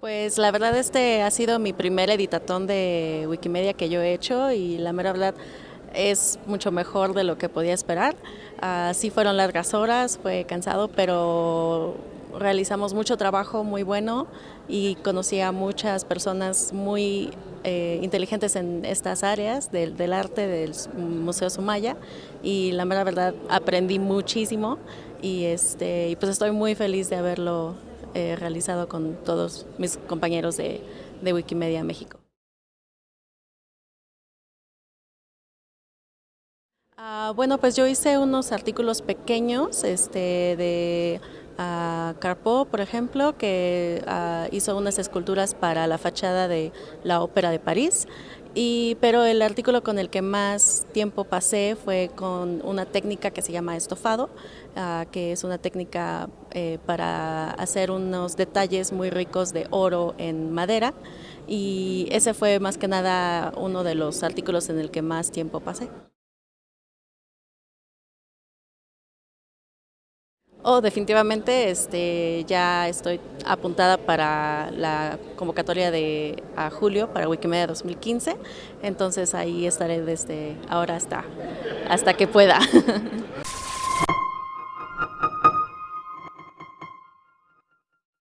Pues la verdad este ha sido mi primer editatón de Wikimedia que yo he hecho y la mera verdad es mucho mejor de lo que podía esperar. Uh, sí fueron largas horas, fue cansado, pero realizamos mucho trabajo muy bueno y conocí a muchas personas muy eh, inteligentes en estas áreas del, del, arte del Museo Sumaya y la mera verdad aprendí muchísimo y, este, y pues estoy muy feliz de haberlo eh, realizado con todos mis compañeros de, de Wikimedia México. Uh, bueno, pues yo hice unos artículos pequeños este, de uh, Carpo, por ejemplo, que uh, hizo unas esculturas para la fachada de la Ópera de París. Y, pero el artículo con el que más tiempo pasé fue con una técnica que se llama estofado, uh, que es una técnica eh, para hacer unos detalles muy ricos de oro en madera. Y ese fue más que nada uno de los artículos en el que más tiempo pasé. Oh, definitivamente este, ya estoy apuntada para la convocatoria de a julio para Wikimedia 2015, entonces ahí estaré desde ahora hasta, hasta que pueda.